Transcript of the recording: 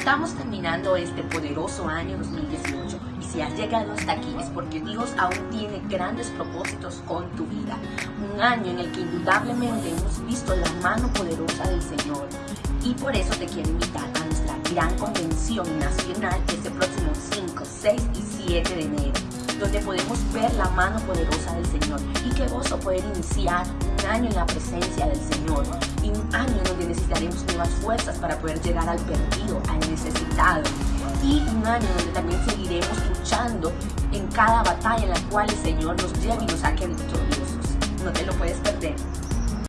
Estamos terminando este poderoso año 2018 y si has llegado hasta aquí es porque Dios aún tiene grandes propósitos con tu vida. Un año en el que indudablemente hemos visto la mano poderosa del Señor y por eso te quiero invitar a nuestra gran convención nacional este próximo 5, 6 y 7 de enero donde podemos ver la mano poderosa del Señor y qué gozo poder iniciar un año en la presencia del Señor y un año necesitaremos nuevas fuerzas para poder llegar al perdido, al necesitado y un año donde también seguiremos luchando en cada batalla en la cual el Señor nos lleve y nos saque victoriosos. No te lo puedes perder.